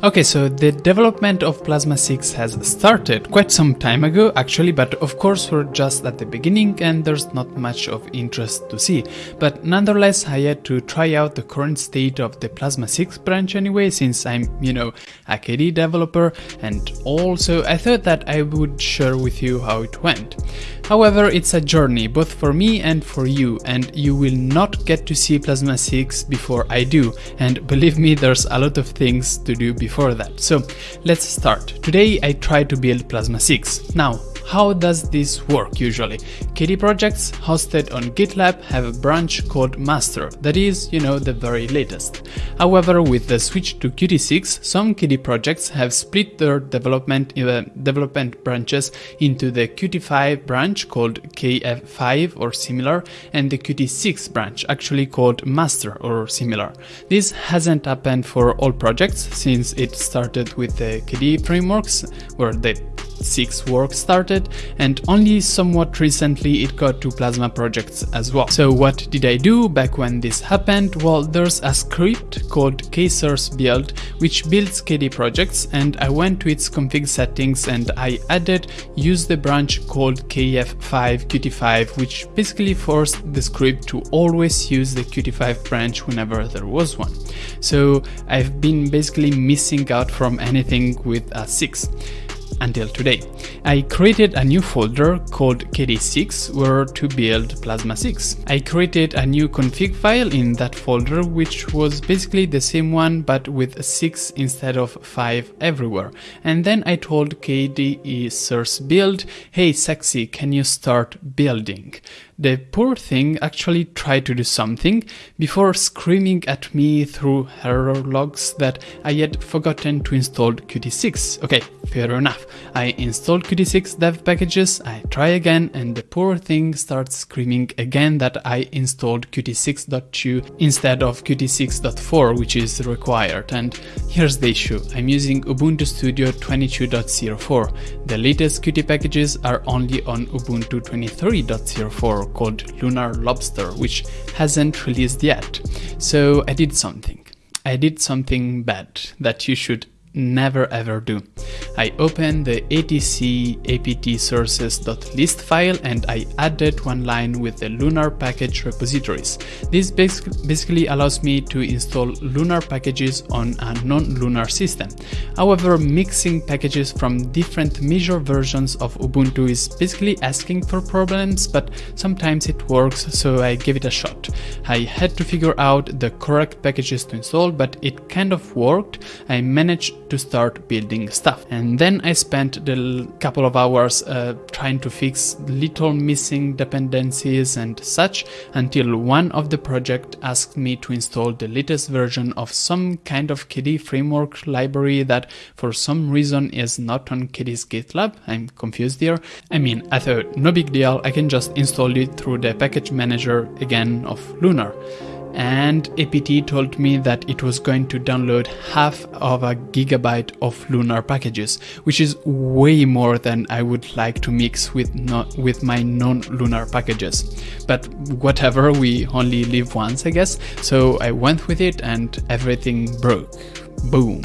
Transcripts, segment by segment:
Okay, so the development of Plasma 6 has started quite some time ago actually, but of course we're just at the beginning and there's not much of interest to see. But nonetheless, I had to try out the current state of the Plasma 6 branch anyway, since I'm, you know, a KDE developer, and also I thought that I would share with you how it went. However, it's a journey both for me and for you, and you will not get to see Plasma 6 before I do, and believe me, there's a lot of things to do before that. So let's start. Today I try to build Plasma 6. Now, how does this work usually? KDE projects hosted on GitLab have a branch called master, that is, you know, the very latest. However, with the switch to Qt 6, some KDE projects have split their development, uh, development branches into the Qt 5 branch called KF5 or similar, and the Qt 6 branch actually called master or similar. This hasn't happened for all projects since it started with the KDE frameworks where the 6 work started and only somewhat recently it got to Plasma projects as well. So what did I do back when this happened? Well, there's a script called ksource build which builds KDE projects and I went to its config settings and I added use the branch called kf5 qt5 which basically forced the script to always use the qt5 branch whenever there was one. So I've been basically missing out from anything with a 6 until today. I created a new folder called KD6 where to build Plasma 6. I created a new config file in that folder which was basically the same one but with 6 instead of 5 everywhere. And then I told KDE source build, hey sexy, can you start building? The poor thing actually tried to do something before screaming at me through error logs that I had forgotten to install Qt6. Okay, fair enough. I installed Qt6 dev packages, I try again, and the poor thing starts screaming again that I installed Qt6.2 instead of Qt6.4, which is required. And here's the issue. I'm using Ubuntu Studio 22.04. The latest Qt packages are only on Ubuntu 23.04 called Lunar Lobster, which hasn't released yet. So I did something. I did something bad that you should never ever do. I opened the etc apt sources.list file and I added one line with the Lunar package repositories. This basically allows me to install Lunar packages on a non-Lunar system. However, mixing packages from different major versions of Ubuntu is basically asking for problems, but sometimes it works, so I gave it a shot. I had to figure out the correct packages to install, but it kind of worked. I managed to start building stuff. And then I spent the couple of hours uh, trying to fix little missing dependencies and such until one of the project asked me to install the latest version of some kind of KDE framework library that for some reason is not on KDE's GitLab. I'm confused here. I mean, I thought no big deal, I can just install it through the package manager again of Lunar and APT told me that it was going to download half of a gigabyte of Lunar packages, which is way more than I would like to mix with, not, with my non-Lunar packages. But whatever, we only live once, I guess, so I went with it and everything broke. Boom.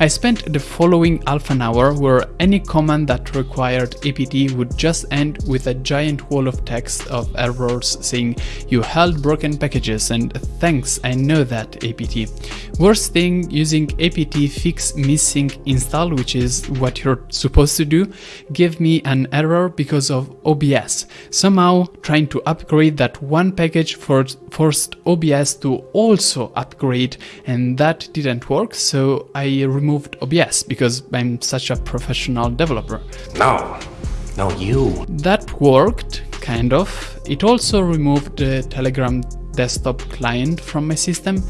I spent the following half an hour where any command that required apt would just end with a giant wall of text of errors saying you held broken packages and thanks I know that apt. Worst thing using apt fix missing install which is what you're supposed to do gave me an error because of OBS. Somehow trying to upgrade that one package forced OBS to also upgrade and that didn't work so I removed removed OBS because I'm such a professional developer. No, no you. That worked, kind of. It also removed the Telegram desktop client from my system.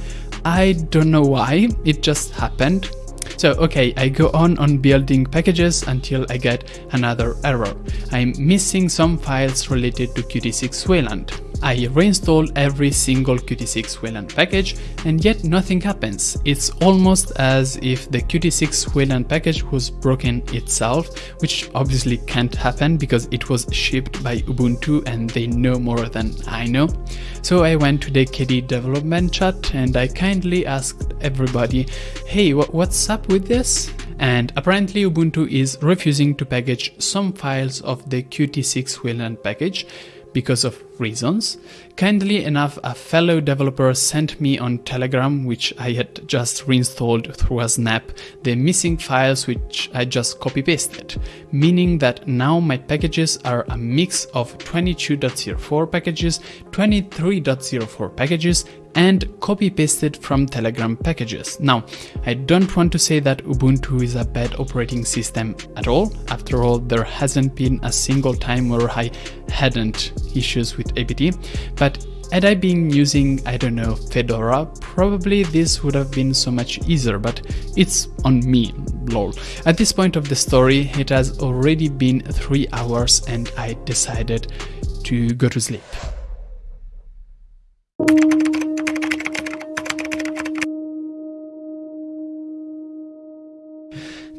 I don't know why, it just happened. So okay, I go on on building packages until I get another error. I'm missing some files related to Qt6 Wayland. I reinstall every single Qt6 Wayland package and yet nothing happens. It's almost as if the Qt6 Wayland package was broken itself, which obviously can't happen because it was shipped by Ubuntu and they know more than I know. So I went to the KDE development chat and I kindly asked everybody, hey, what's up with this? and apparently Ubuntu is refusing to package some files of the Qt6 Wayland package because of reasons. Kindly enough, a fellow developer sent me on Telegram, which I had just reinstalled through a snap, the missing files which I just copy pasted, meaning that now my packages are a mix of 22.04 packages, 23.04 packages, and copy pasted from Telegram packages. Now, I don't want to say that Ubuntu is a bad operating system at all. After all, there hasn't been a single time where I hadn't issues with apt, but had I been using, I don't know, Fedora, probably this would have been so much easier, but it's on me, lol. At this point of the story, it has already been 3 hours and I decided to go to sleep.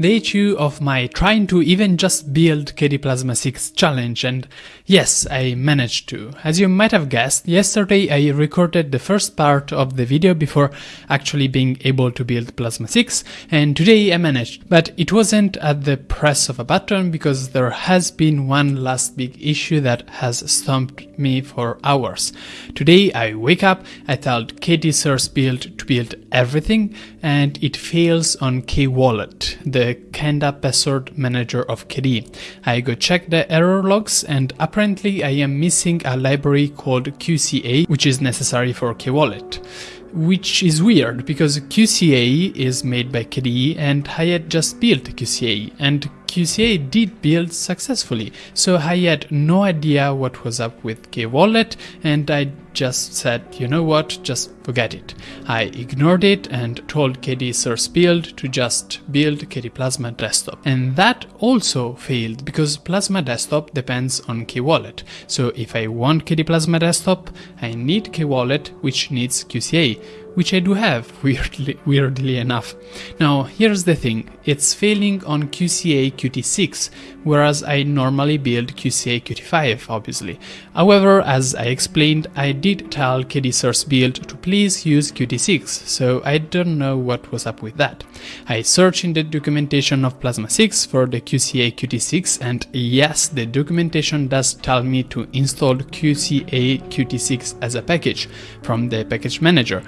The issue of my trying to even just build KDE Plasma 6 challenge and yes, I managed to. As you might have guessed, yesterday I recorded the first part of the video before actually being able to build Plasma 6 and today I managed. But it wasn't at the press of a button because there has been one last big issue that has stumped me for hours. Today I wake up, I tell KDE source build to build everything and it fails on KWallet, the Kenda password manager of KDE. I go check the error logs and apparently I am missing a library called QCA which is necessary for KWallet which is weird because QCA is made by KDE and I had just built QCA and QCA did build successfully, so I had no idea what was up with KWallet and I just said, you know what, just forget it. I ignored it and told KDE Source Build to just build KDE Plasma Desktop. And that also failed because Plasma Desktop depends on KWallet. So if I want KDE Plasma Desktop, I need KWallet which needs QCA which I do have, weirdly, weirdly enough. Now, here's the thing, it's failing on QCA Qt6, whereas I normally build QCA Qt5, obviously. However, as I explained, I did tell KDE Source Build to please use Qt6, so I don't know what was up with that. I searched in the documentation of Plasma 6 for the QCA Qt6, and yes, the documentation does tell me to install QCA Qt6 as a package from the package manager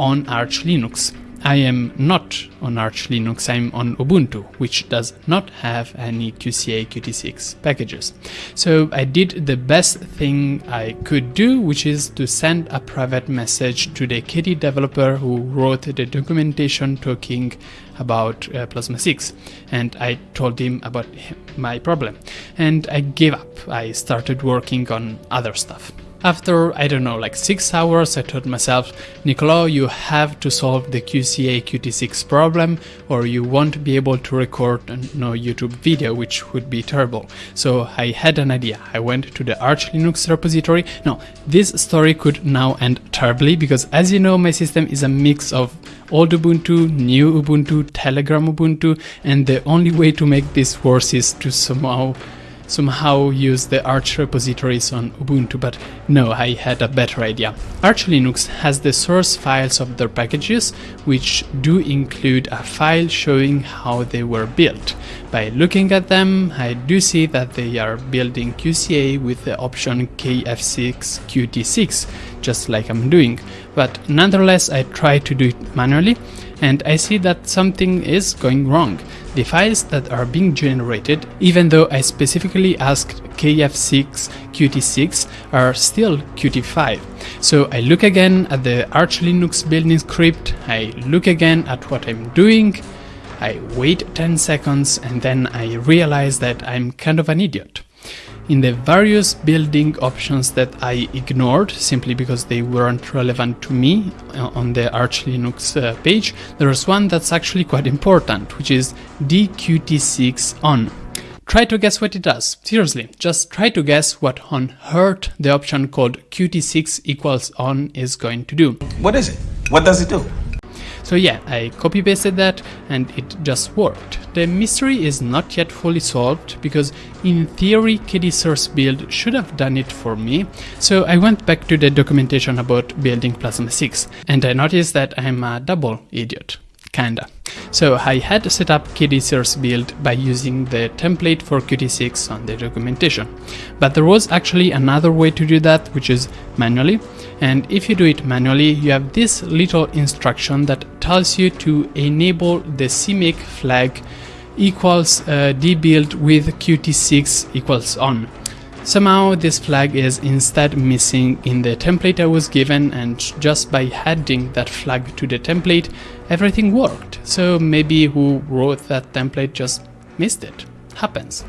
on Arch Linux. I am not on Arch Linux, I'm on Ubuntu, which does not have any QCA Qt6 packages. So I did the best thing I could do, which is to send a private message to the KDE developer who wrote the documentation talking about uh, Plasma 6 and I told him about my problem and I gave up. I started working on other stuff. After, I don't know, like 6 hours, I told myself, Niccolo, you have to solve the QCA Qt6 problem or you won't be able to record no YouTube video, which would be terrible. So I had an idea. I went to the Arch Linux repository. Now, this story could now end terribly because as you know, my system is a mix of old Ubuntu, new Ubuntu, Telegram Ubuntu, and the only way to make this worse is to somehow somehow use the Arch repositories on Ubuntu, but no, I had a better idea. Arch Linux has the source files of their packages, which do include a file showing how they were built. By looking at them, I do see that they are building QCA with the option KF6 Qt6, just like I'm doing, but nonetheless I try to do it manually, and I see that something is going wrong. The files that are being generated, even though I specifically asked KF6 Qt6 are still Qt5. So I look again at the Arch Linux building script, I look again at what I'm doing, I wait 10 seconds and then I realize that I'm kind of an idiot in the various building options that I ignored simply because they weren't relevant to me uh, on the Arch Linux uh, page, there is one that's actually quite important, which is dqt6 on. Try to guess what it does. Seriously, just try to guess what on earth the option called Qt6 equals on is going to do. What is it? What does it do? So yeah, I copy pasted that and it just worked. The mystery is not yet fully solved because in theory KDE source build should have done it for me. So I went back to the documentation about building Plasma 6 and I noticed that I'm a double idiot kinda. So I had set up KDE source build by using the template for Qt6 on the documentation. But there was actually another way to do that, which is manually. And if you do it manually, you have this little instruction that tells you to enable the CMake flag equals uh, dbuild with Qt6 equals on. Somehow this flag is instead missing in the template I was given and just by adding that flag to the template everything worked. So maybe who wrote that template just missed it. Happens.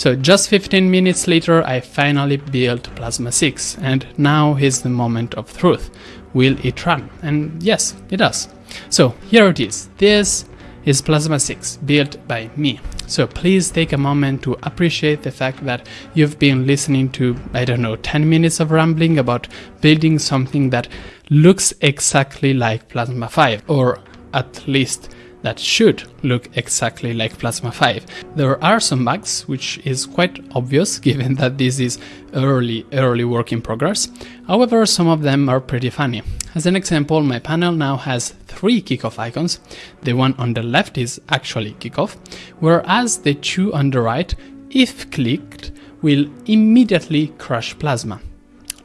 So just 15 minutes later I finally built Plasma 6 and now is the moment of truth. Will it run? And yes, it does. So here it is. This is Plasma 6 built by me. So please take a moment to appreciate the fact that you've been listening to, I don't know, 10 minutes of rambling about building something that looks exactly like Plasma 5, or at least that should look exactly like Plasma 5. There are some bugs, which is quite obvious given that this is early, early work in progress. However, some of them are pretty funny. As an example, my panel now has three kickoff icons. The one on the left is actually kickoff, whereas the two on the right, if clicked, will immediately crush Plasma.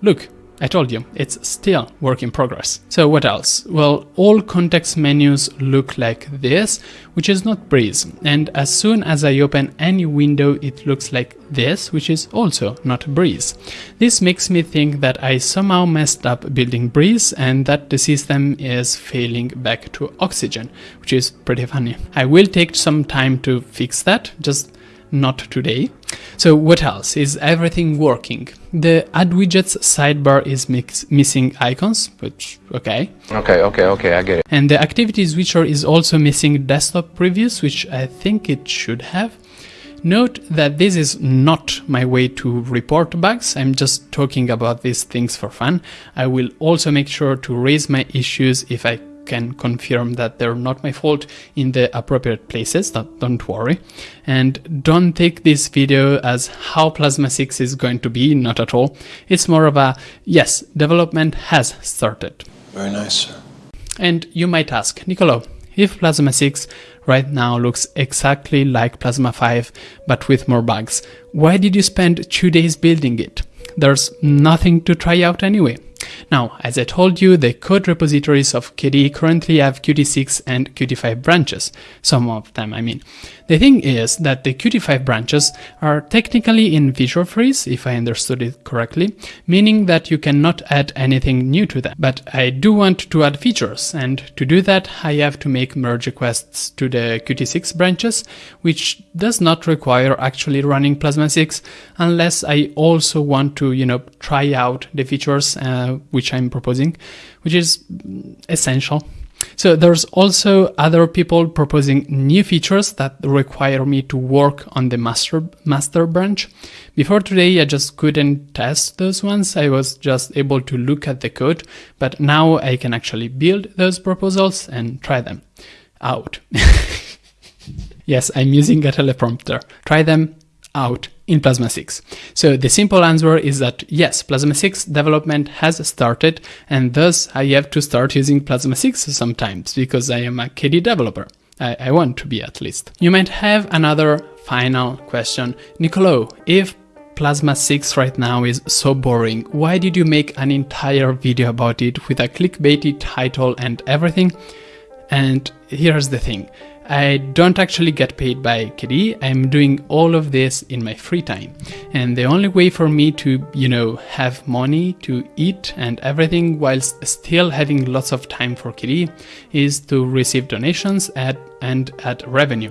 Look, I told you, it's still work in progress. So what else? Well, all context menus look like this, which is not Breeze. And as soon as I open any window, it looks like this, which is also not Breeze. This makes me think that I somehow messed up building Breeze and that the system is failing back to Oxygen, which is pretty funny. I will take some time to fix that, just not today. So what else? Is everything working? The add widgets sidebar is mix, missing icons, which, okay. Okay, okay, okay, I get it. And the activity switcher is also missing desktop previews, which I think it should have. Note that this is not my way to report bugs, I'm just talking about these things for fun. I will also make sure to raise my issues if I can confirm that they're not my fault in the appropriate places, don't worry. And don't take this video as how Plasma 6 is going to be, not at all. It's more of a, yes, development has started. Very nice, sir. And you might ask, Niccolo, if Plasma 6 right now looks exactly like Plasma 5 but with more bugs, why did you spend two days building it? There's nothing to try out anyway. Now, as I told you, the code repositories of KDE currently have Qt6 and Qt5 branches, some of them I mean. The thing is that the Qt5 branches are technically in Visual Freeze, if I understood it correctly, meaning that you cannot add anything new to them. But I do want to add features, and to do that I have to make merge requests to the Qt6 branches, which does not require actually running Plasma 6, unless I also want to, you know, try out the features uh, which I'm proposing, which is essential so there's also other people proposing new features that require me to work on the master master branch. Before today, I just couldn't test those ones. I was just able to look at the code, but now I can actually build those proposals and try them out. yes, I'm using a teleprompter. Try them out in Plasma 6. So the simple answer is that yes, Plasma 6 development has started and thus I have to start using Plasma 6 sometimes because I am a KDE developer. I, I want to be at least. You might have another final question. Niccolo, if Plasma 6 right now is so boring, why did you make an entire video about it with a clickbaity title and everything? And here's the thing. I don't actually get paid by KDE. I'm doing all of this in my free time. And the only way for me to, you know, have money to eat and everything whilst still having lots of time for KDE is to receive donations at, and ad revenue.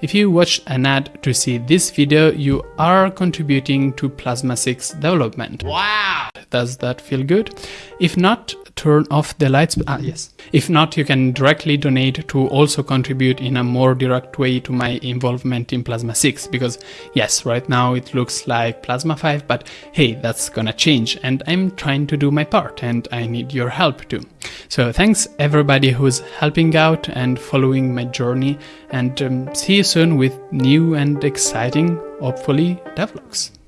If you watch an ad to see this video, you are contributing to Plasma 6 development. Wow! Does that feel good? If not, turn off the lights. Ah, yes. If not, you can directly donate to also contribute in a more direct way to my involvement in Plasma 6 because yes, right now it looks like Plasma 5, but hey, that's gonna change and I'm trying to do my part and I need your help too. So thanks everybody who's helping out and following my journey and um, see you soon with new and exciting, hopefully, devlogs.